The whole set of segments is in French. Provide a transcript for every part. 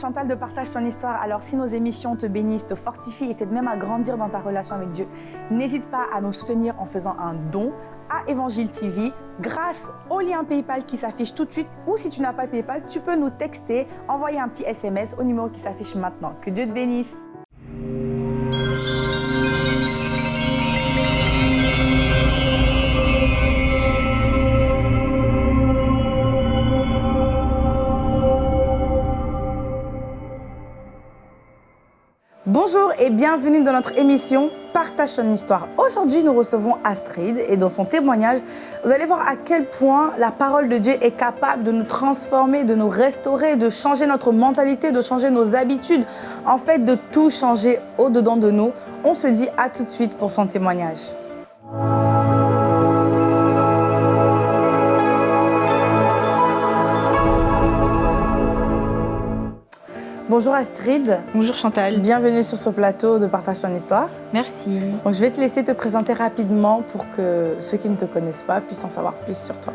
Chantal de Partage ton histoire. Alors si nos émissions te bénissent, te fortifient et t'aident même à grandir dans ta relation avec Dieu, n'hésite pas à nous soutenir en faisant un don à Évangile TV grâce au lien PayPal qui s'affiche tout de suite ou si tu n'as pas PayPal, tu peux nous texter, envoyer un petit SMS au numéro qui s'affiche maintenant. Que Dieu te bénisse. Bonjour et bienvenue dans notre émission Partage ton histoire. Aujourd'hui, nous recevons Astrid et dans son témoignage, vous allez voir à quel point la parole de Dieu est capable de nous transformer, de nous restaurer, de changer notre mentalité, de changer nos habitudes, en fait de tout changer au-dedans de nous. On se dit à tout de suite pour son témoignage. Bonjour Astrid. Bonjour Chantal. Bienvenue sur ce plateau de Partage ton histoire. Merci. Donc, je vais te laisser te présenter rapidement pour que ceux qui ne te connaissent pas puissent en savoir plus sur toi.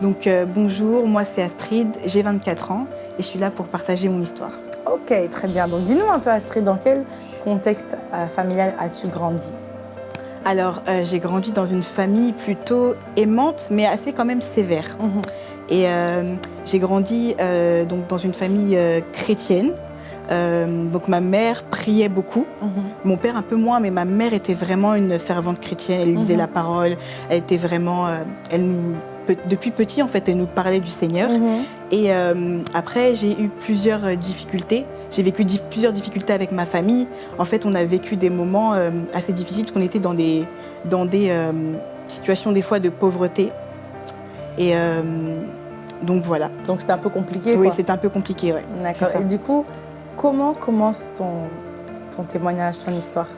Donc euh, bonjour, moi c'est Astrid, j'ai 24 ans et je suis là pour partager mon histoire. Ok, très bien. Donc dis-nous un peu Astrid, dans quel contexte euh, familial as-tu grandi? Alors euh, j'ai grandi dans une famille plutôt aimante mais assez quand même sévère. Mhm. Et euh, j'ai grandi euh, donc dans une famille euh, chrétienne. Donc ma mère priait beaucoup, Mhm. mon père un peu moins, mais ma mère était vraiment une fervente chrétienne. Elle lisait Mhm. la parole, elle était vraiment, elle nous, depuis petit en fait, elle nous parlait du Seigneur. Mhm. Et euh, après, j'ai eu plusieurs difficultés. J'ai vécu di- plusieurs difficultés avec ma famille. En fait, on a vécu des moments euh, assez difficiles parce qu'on était dans des, dans des euh, situations des fois de pauvreté. Et donc voilà. Donc c'était un peu compliqué. Oui, c'est un peu compliqué. Ouais. D'accord. Et du coup, comment commence ton, ton témoignage, ton histoire?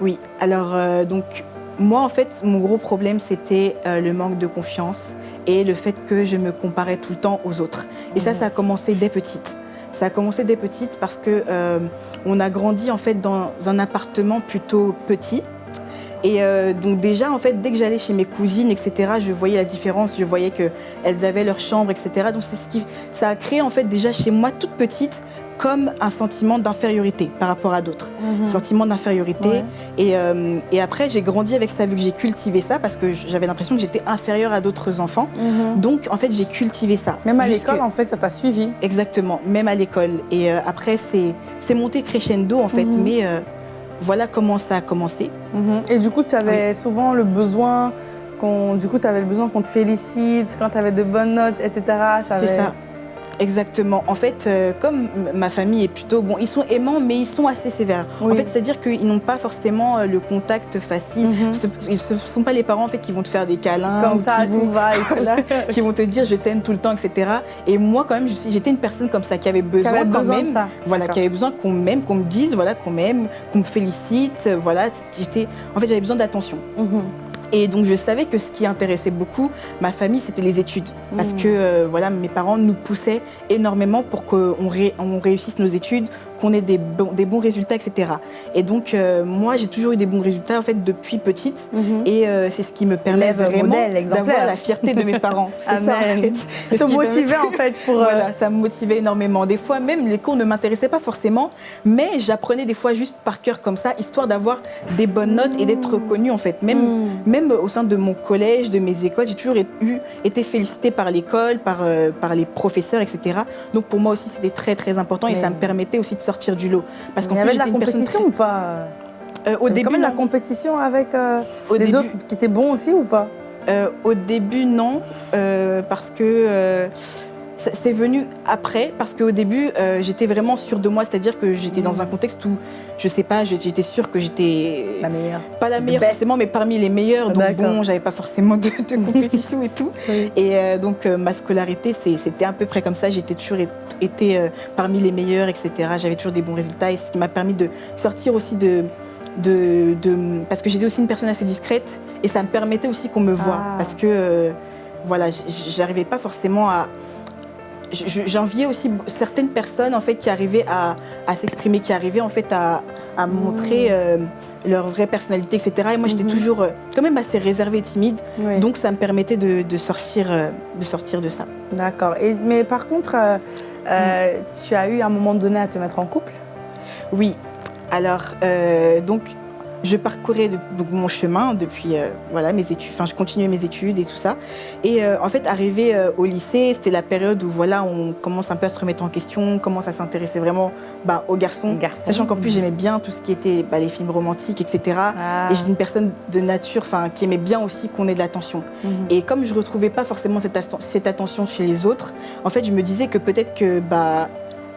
Oui, alors euh, donc moi en fait mon gros problème c'était euh, le manque de confiance et le fait que je me comparais tout le temps aux autres. Et ça, Mhm. ça a commencé dès petite. Ça a commencé dès petite parce que euh, on a grandi en fait dans un appartement plutôt petit. Et euh, donc déjà en fait dès que j'allais chez mes cousines etc je voyais la différence je voyais que elles avaient leur chambre etc donc c'est ce qui ça a créé en fait déjà chez moi toute petite comme un sentiment d'infériorité par rapport à d'autres sentiment d'infériorité Ouais. et, euh, et après, j'ai grandi avec ça, vu que j'ai cultivé ça, parce que j'avais l'impression que j'étais inférieure à d'autres enfants. Mhm. Donc, en fait, j'ai cultivé ça. Même à l'école, en fait, ça t'a suivi. Exactement, même à l'école. Et euh, après, c'est c'est monté crescendo, en fait. Mhm. Mais euh, voilà comment ça a commencé. Mhm. Et du coup, tu avais souvent le besoin qu'on, du coup, tu avais le besoin qu'on te félicite quand tu avais de bonnes notes, etc. C'est ça. Exactement. En fait, euh, comme ma famille est plutôt... Bon, ils sont aimants, mais ils sont assez sévères. Oui. En fait, c'est-à-dire qu'ils n'ont pas forcément euh, le contact facile. Mhm. Ce- Ils ne sont pas les parents en fait, qui vont te faire des câlins. Comme ça, qui vont- tout va et tout. voilà, qui vont te dire je t'aime tout le temps, etc. Et moi, quand même, j'étais une personne comme ça qui avait besoin, quand besoin même, ça. voilà, qui avait besoin qu'on m'aime, qu'on me dise, voilà, qu'on m'aime, qu'on me félicite, euh, voilà. J'étais, en fait, j'avais besoin d'attention. Mhm. Et donc, je savais que ce qui intéressait beaucoup ma famille, c'était les études, parce Mhm. que euh, voilà, mes parents nous poussaient énormément pour qu'on ré- on réussisse nos études, qu'on ait des, bons- des bons résultats, etc. Et donc, euh, moi, j'ai toujours eu des bons résultats, en fait, depuis petite. Mhm. Et euh, c'est ce qui me permet vraiment d'avoir la fierté de mes parents. C'est ça, en fait. Motivait en fait pour. Voilà, ça me motivait énormément. Des fois, même les cours ne m'intéressaient pas forcément, mais j'apprenais des fois juste par cœur comme ça, histoire d'avoir des bonnes notes et d'être reconnue en fait. Même, Mm. Même au sein de mon collège, de mes écoles, j'ai toujours eu, été félicitée par l'école, par, euh, par les professeurs, etc. Donc pour moi aussi, c'était très très important et Mais- ça me permettait aussi de sortir du lot. Parce qu'en plus, j'étais une personne compétition ou pas? Très- Euh, au début, quand même la compétition avec euh, Au les début- autres qui étaient bons aussi ou pas? Euh, au début, non, euh, parce que euh, c'est venu après, parce qu'au début, euh, j'étais vraiment sûre de moi, c'est-à-dire que j'étais dans un contexte où, je sais pas, j'étais sûre que j'étais La meilleure. pas la meilleure forcément, mais parmi les meilleures. Donc bon, j'avais pas forcément de, de compétition et tout. Oui. Et euh, donc euh, ma scolarité, c'était à peu près comme ça. J'étais toujours été parmi les meilleurs, etc. J'avais toujours des bons résultats et ce qui m'a permis de sortir aussi de, de, de- parce que j'étais aussi une personne assez discrète et ça me permettait aussi qu'on me voie Ah. parce que voilà, j'arrivais pas forcément à J'enviais aussi certaines personnes en fait qui arrivaient à, à s'exprimer, qui arrivaient en fait à, à montrer euh, leur vraie personnalité, etc. Et moi j'étais Mhm. toujours euh, quand même assez réservée et timide, Oui. donc ça me permettait de, de sortir, euh, de sortir de ça. D'accord. Mais par contre, Euh, tu as eu à un moment donné à te mettre en couple? Oui. Alors, donc, je parcourais donc, mon chemin depuis euh, voilà, mes études, enfin je continuais mes études et tout ça. Et euh, en fait, arrivé euh, au lycée, c'était la période où voilà, on commence un peu à se remettre en question, on commence à s'intéresser vraiment bah, aux garçons. Sachant qu'en plus, j'aimais bien tout ce qui était bah, les films romantiques, etc. Ah. Et j'étais une personne de nature enfin, qui aimait bien aussi qu'on ait de l'attention. Mhm. Et comme je retrouvais pas forcément cette, cette attention chez les autres, en fait, je me disais que peut-être que bah,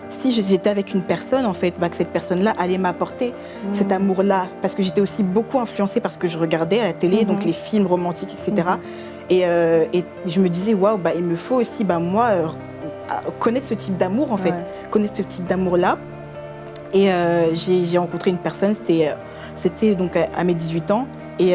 si j'étais avec une personne, en fait, bah, que cette personne-là allait m'apporter cet Mhm. amour-là. Parce que j'étais aussi beaucoup influencée par ce que je regardais à la télé, donc les films romantiques, etc. Mhm. Et, euh, et je me disais, waouh, bah, il me faut aussi, bah, moi, euh, connaître ce type d'amour, en fait. Ouais. Connaître ce type d'amour-là. Et euh, j'ai rencontré une personne, c'était donc à, à mes 18 ans. Et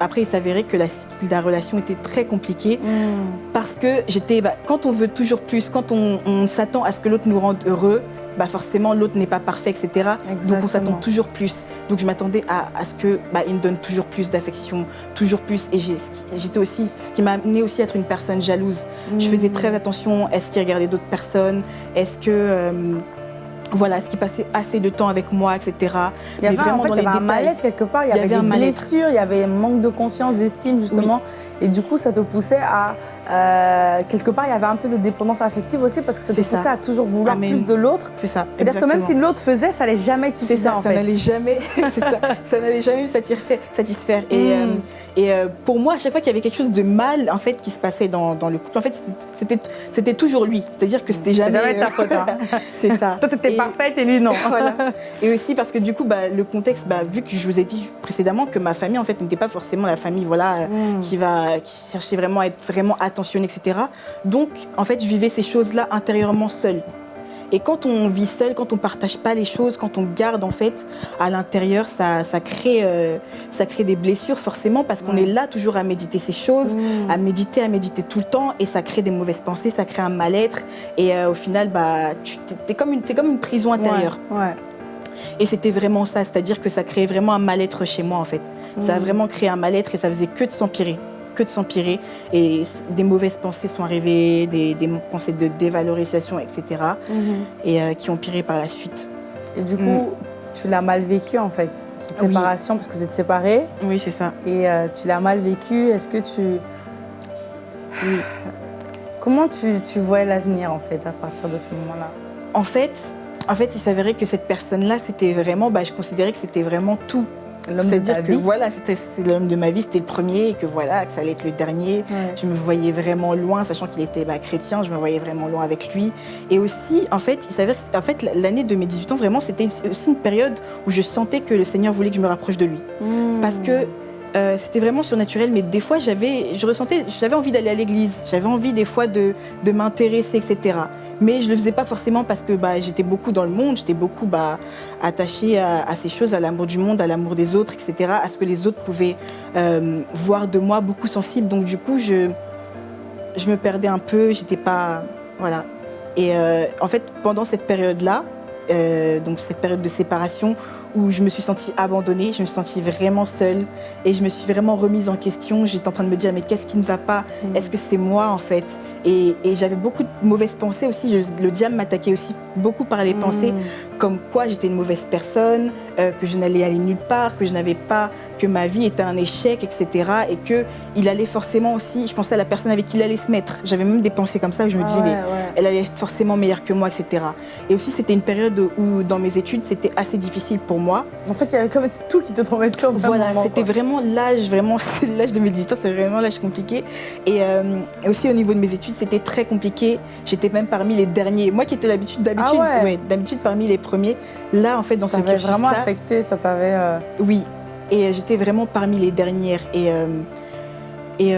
après, il s'avérait que la, la relation était très compliquée Mhm. parce que j'étais, bah, quand on veut toujours plus, quand on, on s'attend à ce que l'autre nous rende heureux, bah forcément l'autre n'est pas parfait, etc. Donc on s'attend toujours plus. Donc je m'attendais à, à ce que bah, il me donne toujours plus d'affection, toujours plus. Et j'étais aussi, ce qui m'a amené aussi à être une personne jalouse. Je faisais Mhm. très attention. Est-ce qu'il regardait d'autres personnes Est-ce que euh, voilà, est-ce qu'il passait assez de temps avec moi, etc. Il y Mais avait, vraiment en fait, dans il y les avait un mal-être quelque part, il y Il y avait, avait des blessures, il y avait un manque de confiance, d'estime justement. Et du coup, ça te poussait à... euh, quelque part, il y avait un peu de dépendance affective aussi parce que ça. poussait à toujours vouloir Amen. plus de l'autre. C'est ça. C'est-à-dire que même si l'autre faisait, ça n'allait jamais être suffisant ça, en ça fait. n'allait jamais, ça, ça n'allait jamais me satisfaire. satisfaire. Et, Mm. euh, et euh, pour moi, à chaque fois qu'il y avait quelque chose de mal en fait qui se passait dans, dans le couple, en fait, c'était c'était toujours lui. C'est-à-dire que c'était jamais. jamais ta faute. hein. c'est ça. Toi, t'étais parfaite et lui, non. voilà. Et aussi parce que du coup, bah, le contexte, bah, vu que je vous ai dit précédemment que ma famille en fait n'était pas forcément la famille, voilà, euh, Mm. qui va, qui cherchait vraiment à être vraiment etc. Donc, en fait, je vivais ces choses-là intérieurement seule. Et quand on vit seul, quand on partage pas les choses, quand on garde en fait à l'intérieur, ça, ça crée, euh, ça crée des blessures forcément parce qu'on est là toujours à méditer ces choses, Mm. à méditer, à méditer tout le temps et ça crée des mauvaises pensées, ça crée un mal-être et euh, au final, bah, tu es comme une, c'est comme une prison intérieure. Ouais, ouais. Et c'était vraiment ça, c'est-à-dire que ça créait vraiment un mal-être chez moi en fait. Ça a Mm. vraiment créé un mal-être et ça faisait que de s'empirer, que de s'empirer. Et des mauvaises pensées sont arrivées, des, des pensées de dévalorisation, etc. Mhm. Et euh, qui ont empiré par la suite. Et du coup, Mm. tu l'as mal vécu en fait, cette Oui. séparation, parce que vous êtes séparés. Oui, c'est ça. Et euh, tu l'as mal vécu. Est-ce que tu. Oui. Comment tu, tu voyais l'avenir en fait à partir de ce moment-là? En fait, en fait, il s'avérait que cette personne-là, c'était vraiment, bah, je considérais que c'était vraiment tout. C'est-à-dire que vie voilà, c'était l'homme de ma vie, c'était le premier et que voilà, que ça allait être le dernier. Ouais. Je me voyais vraiment loin, sachant qu'il était bah, chrétien, je me voyais vraiment loin avec lui. Et aussi, en fait, il s'avère, en fait, l'année de mes 18 ans, vraiment, c'était aussi une période où je sentais que le Seigneur voulait que je me rapproche de lui. Mm. Parce que euh, c'était vraiment surnaturel, mais des fois, j'avais, je ressentais, j'avais envie d'aller à l'église, j'avais envie des fois de, m'intéresser, etc. Mais je le faisais pas forcément parce que bah, j'étais beaucoup dans le monde, j'étais beaucoup bah, attachée à, ces choses, à l'amour du monde, à l'amour des autres, etc., à ce que les autres pouvaient euh, voir de moi, beaucoup sensible. Donc du coup, je, me perdais un peu, j'étais pas, voilà. Et euh, en fait, pendant cette période-là, donc cette période de séparation où je me suis sentie abandonnée, je me suis sentie vraiment seule et je me suis vraiment remise en question. J'étais en train de me dire mais qu'est-ce qui ne va pas? Mm. Est-ce que c'est moi en fait? Et, et j'avais beaucoup de mauvaises pensées aussi. Je- le diable m'attaquait aussi beaucoup par les Mm. pensées comme quoi j'étais une mauvaise personne, euh, que je n'allais aller nulle part, que je n'avais pas, que ma vie était un échec, etc. Et que il allait forcément aussi, je pensais à la personne avec qui il allait se mettre. J'avais même des pensées comme ça où je me Ah disais ouais, mais ouais. elle allait être forcément meilleure que moi, etc. Et aussi c'était une période où dans mes études c'était assez difficile pour moi. En fait, il y avait comme tout qui te tombait dessus Voilà, c'était vraiment l'âge, vraiment l'âge de mes 18 ans, c'est vraiment l'âge compliqué. Et, euh, aussi au niveau de mes études, c'était très compliqué. J'étais même parmi les derniers. Moi qui étais l'habitude, d'habitude, Ah ouais. ouais, d'habitude parmi les premiers. Là, en fait, dans Ça ce cursus vraiment affecté, ça t'avait. euh, oui. Et euh, j'étais vraiment parmi les dernières. Et, euh, et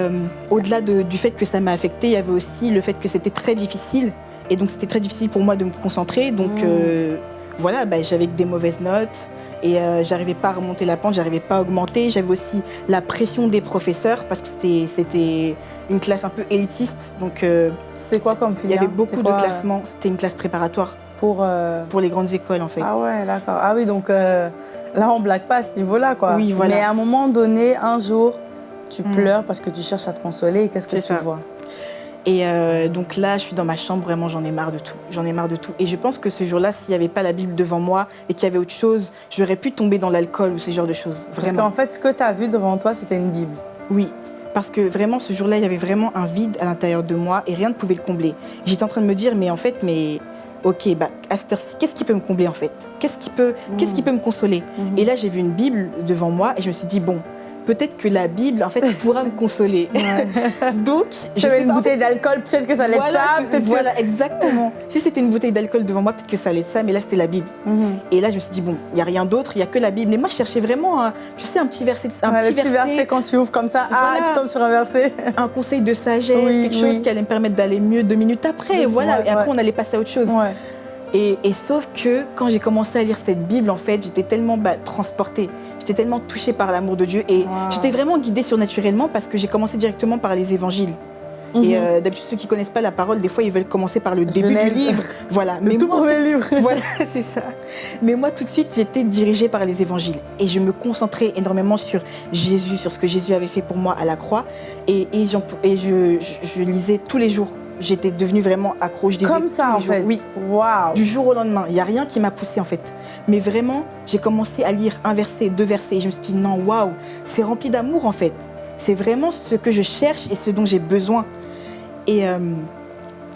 au-delà de- du fait que ça m'a affecté, il y avait aussi le fait que c'était très difficile. Et donc c'était très difficile pour moi de me concentrer. Donc Mm. voilà, bah, j'avais que des mauvaises notes. Et euh, j'arrivais pas à remonter la pente, j'arrivais pas à augmenter. J'avais aussi la pression des professeurs parce que c'était- une classe un peu élitiste. Donc euh, C'était quoi comme il y filière avait beaucoup de euh, classements. C'était une classe préparatoire Pour. euh, pour les grandes écoles en fait. Ah ouais, d'accord. Ah oui, donc là, on blague pas à ce niveau-là, quoi. Oui, voilà. Mais à un moment donné, un jour, tu Mm. pleures parce que tu cherches à te consoler et qu'est-ce que tu ça. vois? Et euh, donc là, je suis dans ma chambre, vraiment, j'en ai marre de tout. J'en ai marre de tout. Et je pense que ce jour-là, s'il n'y avait pas la Bible devant moi et qu'il y avait autre chose, j'aurais pu tomber dans l'alcool ou ce genre de choses. Vraiment. Parce qu'en fait, ce que tu as vu devant toi, c'était une Bible. Oui, parce que vraiment, ce jour-là, il y avait vraiment un vide à l'intérieur de moi et rien ne pouvait le combler. J'étais en train de me dire, mais en fait, mais ok, bah, à cette heure-ci, qu'est-ce qui peut me combler en fait? Qu'est-ce qui, peut, qu'est-ce qui peut me consoler? Mhm. Et là, j'ai vu une Bible devant moi et je me suis dit, bon, peut-être que la Bible, en fait, pourra me consoler. Donc, je J'avais une bouteille d'alcool, peut-être que ça allait être ça. que- voilà, exactement. si c'était une bouteille d'alcool devant moi, peut-être que ça allait être ça, mais là, c'était la Bible. Mhm. Et là, je me suis dit, bon, il n'y a rien d'autre, il n'y a que la Bible. Et moi, je cherchais vraiment, un, tu sais, un petit verset, un Ouais, petit le petit verset, verset, quand tu ouvres comme ça, ah, tu tombes sur un verset. un conseil de sagesse, Oui, quelque chose qui allait me permettre d'aller mieux deux minutes après. Oui, voilà, ouais, et après, ouais. on allait passer à autre chose. Et, et sauf que quand j'ai commencé à lire cette Bible, en fait, j'étais tellement bah, transportée, j'étais tellement touchée par l'amour de Dieu et Wow. j'étais vraiment guidée surnaturellement parce que j'ai commencé directement par les évangiles. Mhm. Et euh, d'habitude, ceux qui connaissent pas la parole, des fois, ils veulent commencer par le début Genèse. du livre. Voilà. Le tout moi, premier livre. voilà, c'est ça. Mais moi, tout de suite, j'étais dirigée par les évangiles. Et je me concentrais énormément sur Jésus, sur ce que Jésus avait fait pour moi à la croix. Et, et, j'en- et je, je- je lisais tous les jours. J'étais devenue vraiment accro. Je lisais Comme ça, tous en les jours. fait. Oui. Waouh. Du jour au lendemain, il n'y a rien qui m'a poussée en fait. Mais vraiment, j'ai commencé à lire un verset, deux versets, et je me suis dit non, waouh, c'est rempli d'amour en fait. C'est vraiment ce que je cherche et ce dont j'ai besoin. Et euh,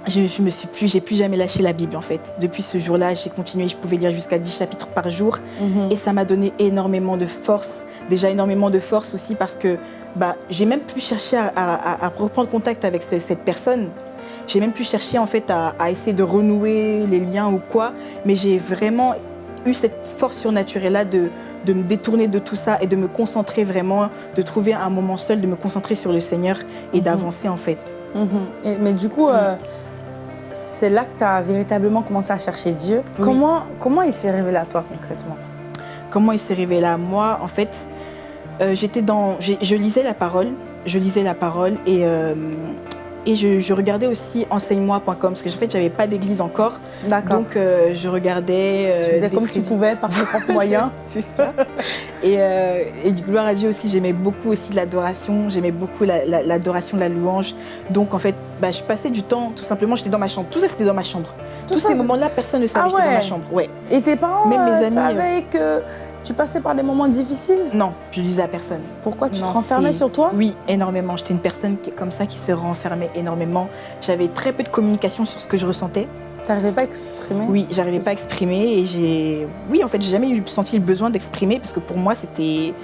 je, je me suis plus, j'ai plus jamais lâché la Bible en fait. Depuis ce jour-là, j'ai continué, je pouvais lire jusqu'à 10 chapitres par jour, Mhm. et ça m'a donné énormément de force. Déjà énormément de force aussi parce que bah, j'ai même pu chercher à, à- à reprendre contact avec ce- cette personne. J'ai même pu chercher en fait à, à essayer de renouer les liens ou quoi. Mais j'ai vraiment eu cette force surnaturelle-là de, de me détourner de tout ça et de me concentrer vraiment, de trouver un moment seul, de me concentrer sur le Seigneur et Mhm. d'avancer en fait. Mhm. Et- mais du coup, euh, c'est là que tu as véritablement commencé à chercher Dieu. Oui. Comment, comment il s'est révélé à toi concrètement? Comment il s'est révélé à moi? En fait, euh, j'étais dans, je lisais la parole, je lisais la parole et euh, et je, je regardais aussi enseigne-moi.com parce que en fait j'avais pas d'église encore, D'accord. donc euh, je regardais. euh, Tu faisais des comme tu pouvais par tes propres moyens. C'est ça. et, euh, et gloire à Dieu aussi, j'aimais beaucoup aussi l'adoration, j'aimais beaucoup la- la- l'adoration, la, louange. Donc en fait, bah, je passais du temps, tout simplement, j'étais dans ma chambre. Tout ça, c'était dans ma chambre. Tout Tous ça, ces moments-là, personne ne savait Ah que j'étais dans ma chambre. Ouais. Et tes parents Même mes euh, amis, savaient que tu passais par des moments difficiles? Non, je disais à personne. Pourquoi tu Non, te renfermais sur toi? Oui, énormément. J'étais une personne qui- comme ça qui se renfermait énormément. J'avais très peu de communication sur ce que je ressentais. Tu n'arrivais pas à exprimer Oui, j'arrivais pas à exprimer et j'ai, oui, en fait, j'ai jamais eu senti le besoin d'exprimer parce que pour moi, c'était,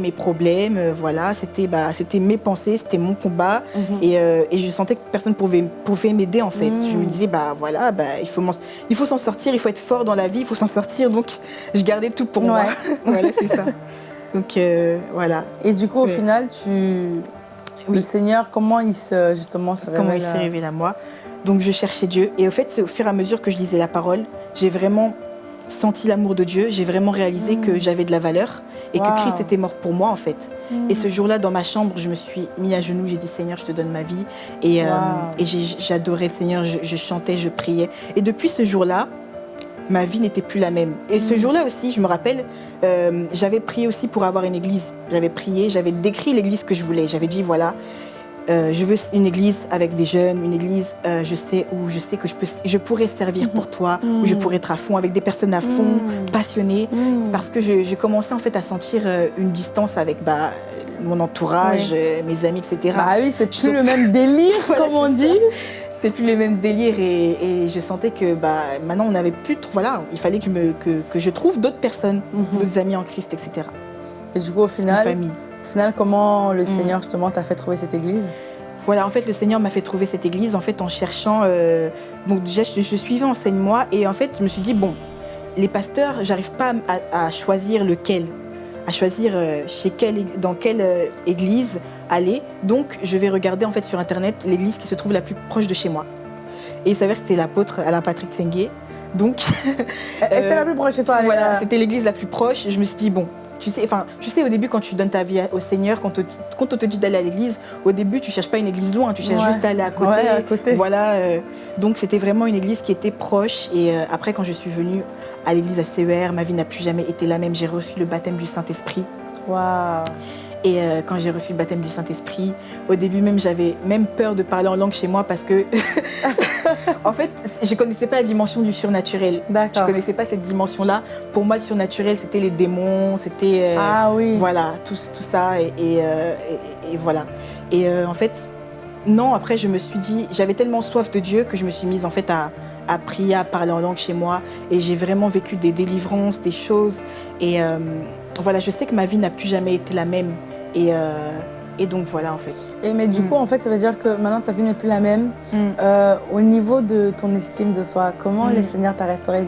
mes problèmes, euh, voilà, c'était, bah, mes pensées, c'était mon combat Mhm. et, euh, et je sentais que personne pouvait, pouvait m'aider en fait. Mm. Je me disais, bah voilà, bah, il faut, il faut s'en sortir, il faut être fort dans la vie, il faut s'en sortir. Donc, je gardais tout pour moi. Voilà, c'est ça. Donc euh, voilà. Et du coup, au final, tu... Oui. le Seigneur, comment il se, justement se comment il révèle, s'est révélé à moi? Donc je cherchais Dieu. Et au fait, c'est au fur et à mesure que je lisais la parole, j'ai vraiment senti l'amour de Dieu. J'ai vraiment réalisé Mm. que j'avais de la valeur et Wow. que Christ était mort pour moi en fait. Mm. Et ce jour-là, dans ma chambre, je me suis mis à genoux. J'ai dit Seigneur, je te donne ma vie. Et, euh, Wow. et j'ai- j'adorais le Seigneur. Je, je chantais, je priais. Et depuis ce jour-là, ma vie n'était plus la même. Et ce Mm. jour-là aussi, je me rappelle, euh, j'avais prié aussi pour avoir une église. J'avais prié, j'avais décrit l'église que je voulais. J'avais dit voilà, euh, je veux une église avec des jeunes, une église, euh, je sais où je sais que je, peux, je pourrais servir pour toi, où je Mhm. pourrais être à fond avec des personnes à fond, Mhm. passionnées, Mm. parce que je, je commençais en fait à sentir euh, une distance avec bah, mon entourage, mes amis, etc. Bah oui, c'est plus le même délire, Voilà, comme on dit. C'est plus les mêmes délires et, et je sentais que bah, maintenant on n'avait plus, voilà, il fallait que je, me, que, que je trouve d'autres personnes, Mhm. d'autres amis en Christ, etc. Et du coup, au Une final, famille. Au final comment le Mm. Seigneur, justement, t'a fait trouver cette église? Voilà, en fait, le Seigneur m'a fait trouver cette église en fait en cherchant. euh, donc déjà, je, je suivais enseigne-moi et en fait, je me suis dit bon, les pasteurs, j'arrive pas à, à choisir lequel, à choisir euh, chez quelle, dans quelle euh, église aller. Donc, je vais regarder en fait sur internet l'église qui se trouve la plus proche de chez moi. Et il s'avère que c'était l'apôtre Alain Patrick Senguet. Donc, Est-ce que la plus proche de toi voilà, là c'était l'église la plus proche. Je me suis dit, bon, tu sais, enfin, tu sais, au début, quand tu donnes ta vie au Seigneur, quand, on te- quand on te dit d'aller à l'église, au début, tu cherches pas une église loin, tu cherches Ouais. juste à aller à côté. Ouais, à côté. Voilà. euh, donc, c'était vraiment une église qui était proche. Et euh, après, quand je suis venue à l'église à CER, ma vie n'a plus jamais été la même. J'ai reçu le baptême du Saint-Esprit. Waouh Et euh, quand j'ai reçu le baptême du Saint-Esprit, au début même, j'avais même peur de parler en langue chez moi parce que, en fait, je ne connaissais pas la dimension du surnaturel. Je ne connaissais pas cette dimension-là. Pour moi, le surnaturel, c'était les démons, c'était... Euh, ah oui. Voilà, tout, tout ça. Et, et, euh, voilà. Et en fait, non, après, je me suis dit, j'avais tellement soif de Dieu que je me suis mise en fait à, à prier, à parler en langue chez moi. Et j'ai vraiment vécu des délivrances, des choses. Et voilà, je sais que ma vie n'a plus jamais été la même. Et, euh, et donc voilà en fait. Et mais du mm. coup en fait ça veut dire que maintenant ta vie n'est plus la même. Mm. Euh, au niveau de ton estime de soi, comment mm. le Seigneur t'a restauré?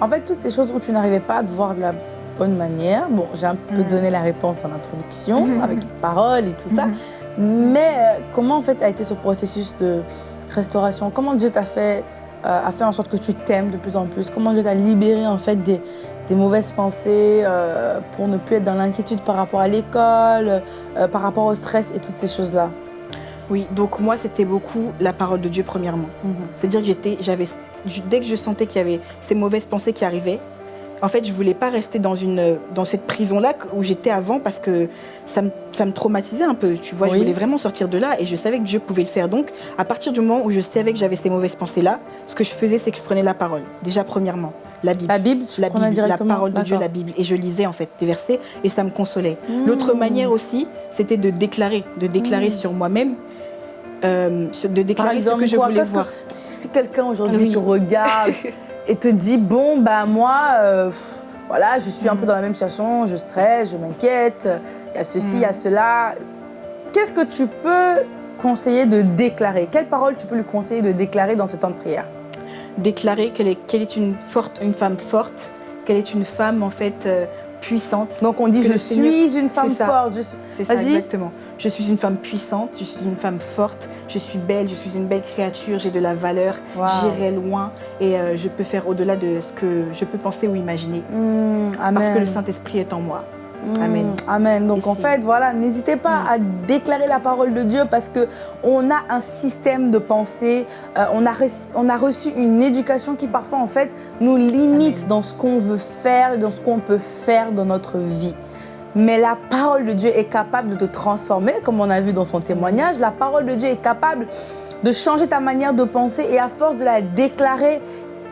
En fait toutes ces choses où tu n'arrivais pas à te voir de la bonne manière, bon j'ai un peu donné la réponse en introduction mm-hmm. avec parole et tout ça, mm-hmm. mais euh, comment en fait a été ce processus de restauration? Comment Dieu t'a fait, a fait en sorte que tu t'aimes de plus en plus? Comment Dieu t'a libéré en fait des, des mauvaises pensées, euh, pour ne plus être dans l'inquiétude par rapport à l'école, euh, par rapport au stress et toutes ces choses-là Oui, donc moi, c'était beaucoup la parole de Dieu premièrement. Mhm. C'est-à-dire que j'étais, j'avais, dès que je sentais qu'il y avait ces mauvaises pensées qui arrivaient, en fait, je voulais pas rester dans, une, dans cette prison-là où j'étais avant parce que ça me, ça me, traumatisait un peu. Tu vois, je voulais vraiment sortir de là et je savais que Dieu pouvait le faire. Donc, à partir du moment où je savais que j'avais ces mauvaises pensées-là, ce que je faisais, c'est que je prenais la parole. Déjà, premièrement, la Bible. La Bible, la, Bible, la parole de Dieu, la Bible. Et je lisais en fait des versets et ça me consolait. Mmh. L'autre manière aussi, c'était de déclarer, de déclarer mmh. sur moi-même euh, de déclarer ce que je voulais voir. si quelqu'un aujourd'hui te regarde et te dit bon bah moi euh, voilà je suis un peu dans la même situation, je stresse, je m'inquiète, il y a ceci, il y a mm. cela. Qu'est-ce que tu peux conseiller de déclarer? Quelle parole tu peux lui conseiller de déclarer dans ce temps de prière? Déclarer qu'elle est, est une, forte, une femme forte, qu'elle est une femme en fait euh, puissante. Donc on dit je suis une femme forte. C'est ça, exactement. Je suis une femme puissante, je suis une femme forte, je suis belle, je suis une belle créature, j'ai de la valeur, j'irai loin et euh, je peux faire au-delà de ce que je peux penser ou imaginer. Mmh, parce que le Saint-Esprit est en moi. Amen. Mmh, amen. Donc en fait, voilà, n'hésitez pas mmh. à déclarer la parole de Dieu parce qu'on a un système de pensée, euh, on, a reçu, on a reçu une éducation qui parfois en fait nous limite dans ce qu'on veut faire, dans ce qu'on peut faire dans notre vie. Mais la parole de Dieu est capable de te transformer, comme on a vu dans son témoignage. La parole de Dieu est capable de changer ta manière de penser et à force de la déclarer,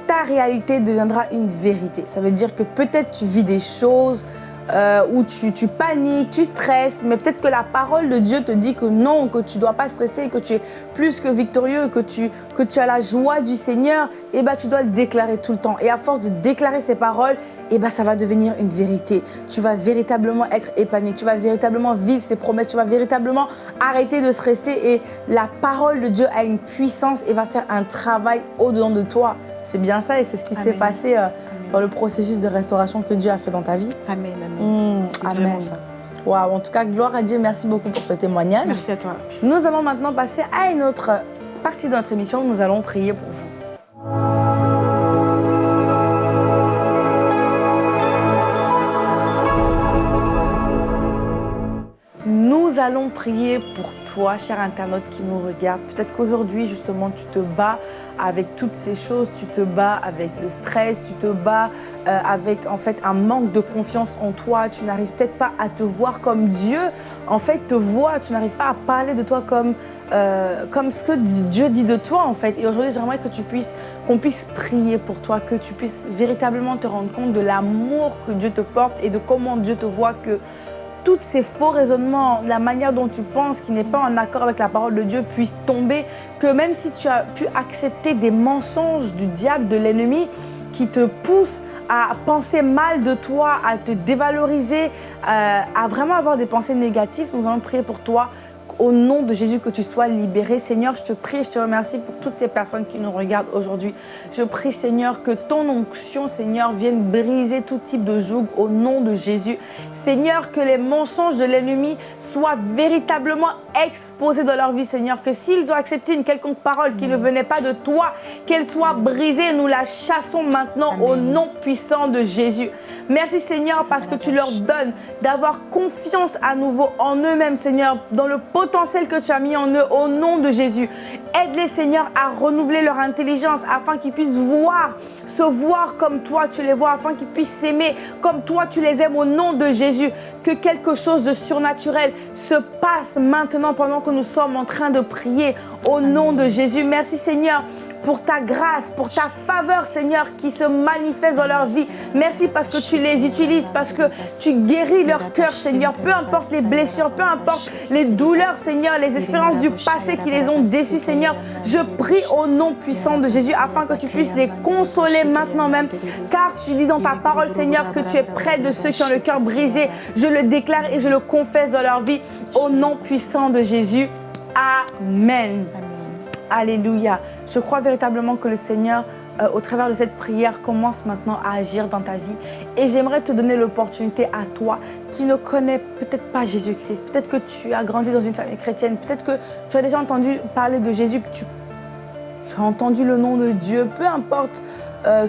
ta réalité deviendra une vérité. Ça veut dire que peut-être tu vis des choses euh, où tu, paniques, tu stresses, mais peut-être que la parole de Dieu te dit que non, que tu ne dois pas stresser, que tu es plus que victorieux, que tu, que tu as la joie du Seigneur, et eh ben, tu dois le déclarer tout le temps. Et à force de déclarer ces paroles, et eh ben, ça va devenir une vérité. Tu vas véritablement être épanoui, tu vas véritablement vivre ces promesses, tu vas véritablement arrêter de stresser et la parole de Dieu a une puissance et va faire un travail au-dedans de toi. C'est bien ça et c'est ce qui s'est passé euh, dans le processus de restauration que Dieu a fait dans ta vie. Amen, amen. Mmh, amen. Waouh, en tout cas, gloire à Dieu. Merci beaucoup pour ce témoignage. Merci à toi. Nous allons maintenant passer à une autre partie de notre émission. Nous allons prier pour vous. Nous allons prier pour toi, cher internaute qui nous regarde. Peut-être qu'aujourd'hui, justement, tu te bats avec toutes ces choses, tu te bats avec le stress, tu te bats euh, avec en fait un manque de confiance en toi, tu n'arrives peut-être pas à te voir comme Dieu en fait te voit, tu n'arrives pas à parler de toi comme, euh, comme ce que Dieu dit de toi en fait. Et aujourd'hui, j'aimerais que tu puisses, qu'on puisse prier pour toi, que tu puisses véritablement te rendre compte de l'amour que Dieu te porte et de comment Dieu te voit que tous ces faux raisonnements, la manière dont tu penses qui n'est pas en accord avec la parole de Dieu puissent tomber, que même si tu as pu accepter des mensonges du diable, de l'ennemi, qui te poussent à penser mal de toi, à te dévaloriser, euh, à vraiment avoir des pensées négatives, nous allons prier pour toi au nom de Jésus, que tu sois libéré. Seigneur, je te prie, je te remercie pour toutes ces personnes qui nous regardent aujourd'hui. Je prie, Seigneur, que ton onction, Seigneur, vienne briser tout type de joug au nom de Jésus. Seigneur, que les mensonges de l'ennemi soient véritablement exposés dans leur vie, Seigneur. Que s'ils ont accepté une quelconque parole qui ne venait pas de toi, qu'elle soit brisée. Nous la chassons maintenant au nom puissant de Jésus. Merci, Seigneur, parce que tu leur donnes d'avoir confiance à nouveau en eux-mêmes, Seigneur, dans le pot que tu as mis en eux au nom de Jésus. Aide-les, Seigneur, à renouveler leur intelligence afin qu'ils puissent voir, se voir comme toi tu les vois, afin qu'ils puissent s'aimer comme toi tu les aimes au nom de Jésus. Que quelque chose de surnaturel se passe maintenant pendant que nous sommes en train de prier au nom de Jésus. Merci, Seigneur, pour ta grâce, pour ta faveur, Seigneur, qui se manifeste dans leur vie. Merci parce que tu les utilises, parce que tu guéris leur cœur, Seigneur. Peu importe les blessures, peu importe les douleurs, Seigneur, les expériences du passé qui les ont déçus, Seigneur. Je prie au nom puissant de Jésus afin que tu puisses les consoler maintenant même. Car tu dis dans ta parole, Seigneur, que tu es près de ceux qui ont le cœur brisé. Je le déclare et je le confesse dans leur vie au nom puissant de Jésus. Amen. Alléluia. Je crois véritablement que le Seigneur, euh, au travers de cette prière, commence maintenant à agir dans ta vie. Et j'aimerais te donner l'opportunité à toi qui ne connais peut-être pas Jésus-Christ. Peut-être que tu as grandi dans une famille chrétienne. Peut-être que tu as déjà entendu parler de Jésus. Tu, tu as entendu le nom de Dieu. Peu importe, euh,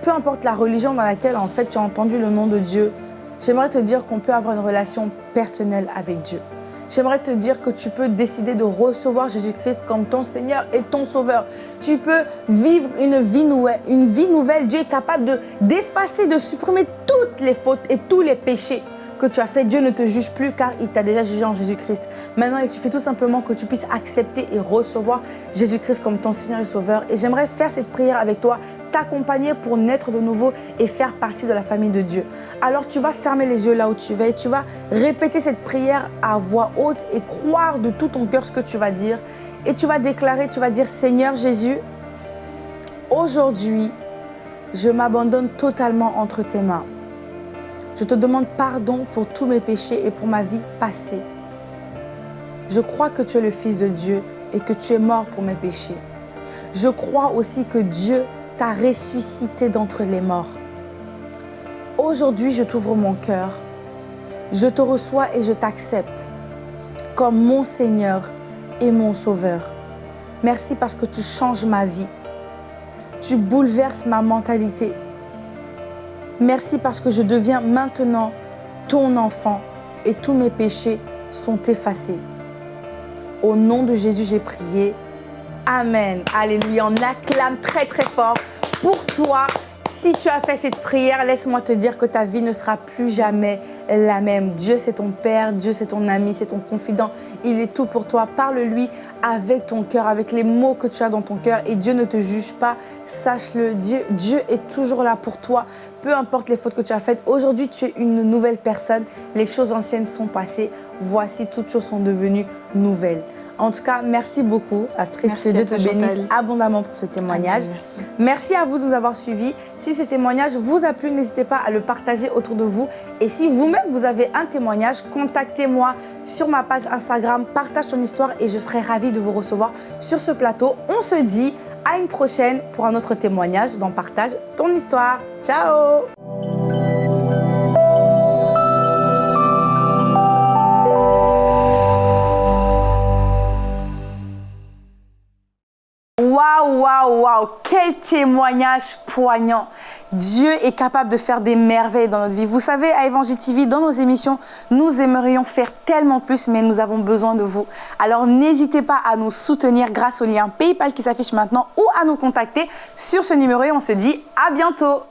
peu importe la religion dans laquelle en fait tu as entendu le nom de Dieu. J'aimerais te dire qu'on peut avoir une relation personnelle avec Dieu. J'aimerais te dire que tu peux décider de recevoir Jésus-Christ comme ton Seigneur et ton Sauveur. Tu peux vivre une vie nouvelle. Une vie nouvelle. Dieu est capable d'effacer, de supprimer toutes les fautes et tous les péchés que tu as fait, Dieu ne te juge plus car il t'a déjà jugé en Jésus-Christ. Maintenant, il suffit tout simplement que tu puisses accepter et recevoir Jésus-Christ comme ton Seigneur et Sauveur. Et j'aimerais faire cette prière avec toi, t'accompagner pour naître de nouveau et faire partie de la famille de Dieu. Alors tu vas fermer les yeux là où tu vas et tu vas répéter cette prière à voix haute et croire de tout ton cœur ce que tu vas dire. Et tu vas déclarer, tu vas dire Seigneur Jésus, aujourd'hui, je m'abandonne totalement entre tes mains. Je te demande pardon pour tous mes péchés et pour ma vie passée. Je crois que tu es le Fils de Dieu et que tu es mort pour mes péchés. Je crois aussi que Dieu t'a ressuscité d'entre les morts. Aujourd'hui, je t'ouvre mon cœur. Je te reçois et je t'accepte comme mon Seigneur et mon Sauveur. Merci parce que tu changes ma vie. Tu bouleverses ma mentalité. Merci parce que je deviens maintenant ton enfant et tous mes péchés sont effacés. Au nom de Jésus, j'ai prié. Amen. Alléluia. On acclame très très fort pour toi si tu as fait cette prière, laisse-moi te dire que ta vie ne sera plus jamais la même. Dieu, c'est ton Père, Dieu, c'est ton ami, c'est ton confident. Il est tout pour toi. Parle-lui avec ton cœur, avec les mots que tu as dans ton cœur. Et Dieu ne te juge pas. Sache-le, Dieu, est toujours là pour toi. Peu importe les fautes que tu as faites. Aujourd'hui, tu es une nouvelle personne. Les choses anciennes sont passées. Voici, toutes choses sont devenues nouvelles. En tout cas, merci beaucoup Astrid, que Dieu te bénisse abondamment pour ce témoignage. merci. à vous de nous avoir suivis. Si ce témoignage vous a plu, n'hésitez pas à le partager autour de vous. Et si vous-même vous avez un témoignage, contactez-moi sur ma page Instagram, partage ton histoire et je serai ravie de vous recevoir sur ce plateau. On se dit à une prochaine pour un autre témoignage dans Partage ton histoire. Ciao Waouh, waouh, waouh, quel témoignage poignant. Dieu est capable de faire des merveilles dans notre vie. Vous savez, à Évangile TV, dans nos émissions, nous aimerions faire tellement plus, mais nous avons besoin de vous. Alors n'hésitez pas à nous soutenir grâce au lien PayPal qui s'affiche maintenant ou à nous contacter sur ce numéro et on se dit à bientôt.